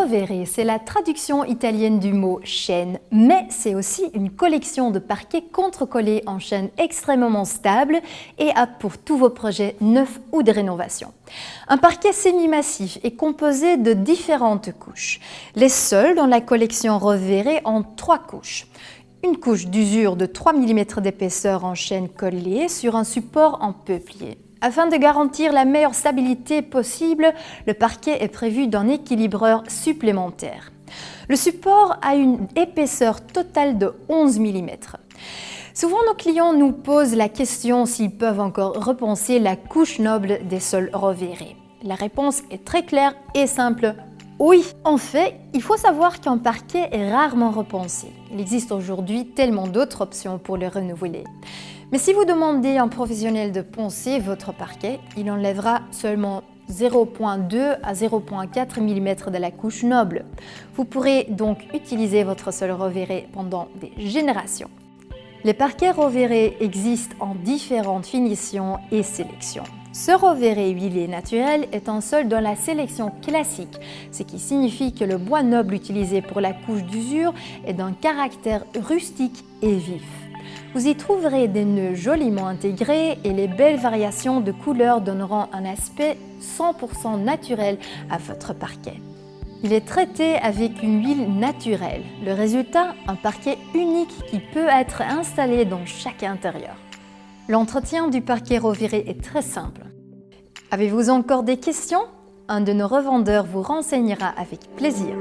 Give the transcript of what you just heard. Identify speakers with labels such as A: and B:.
A: Rovere, c'est la traduction italienne du mot chaîne, mais c'est aussi une collection de parquets contre-collés en chaîne extrêmement stable et apte pour tous vos projets neufs ou de rénovation. Un parquet semi-massif est composé de différentes couches. Les seuls dans la collection Rovere ont trois couches. Une couche d'usure de 3 mm d'épaisseur en chaîne collée sur un support en peuplier. Afin de garantir la meilleure stabilité possible, le parquet est prévu d'un équilibreur supplémentaire. Le support a une épaisseur totale de 11 mm. Souvent, nos clients nous posent la question s'ils peuvent encore repenser la couche noble des sols revérés. La réponse est très claire et simple. Oui, en fait, il faut savoir qu'un parquet est rarement repensé. Il existe aujourd'hui tellement d'autres options pour le renouveler. Mais si vous demandez à un professionnel de poncer votre parquet, il enlèvera seulement 0.2 à 0.4 mm de la couche noble. Vous pourrez donc utiliser votre sol revéré pendant des générations. Les parquets revérés existent en différentes finitions et sélections. Ce revéré huilé naturel est un sol dans la sélection classique, ce qui signifie que le bois noble utilisé pour la couche d'usure est d'un caractère rustique et vif. Vous y trouverez des nœuds joliment intégrés et les belles variations de couleurs donneront un aspect 100% naturel à votre parquet. Il est traité avec une huile naturelle. Le résultat, un parquet unique qui peut être installé dans chaque intérieur. L'entretien du parquet reviré est très simple. Avez-vous encore des questions? Un de nos revendeurs vous renseignera avec plaisir.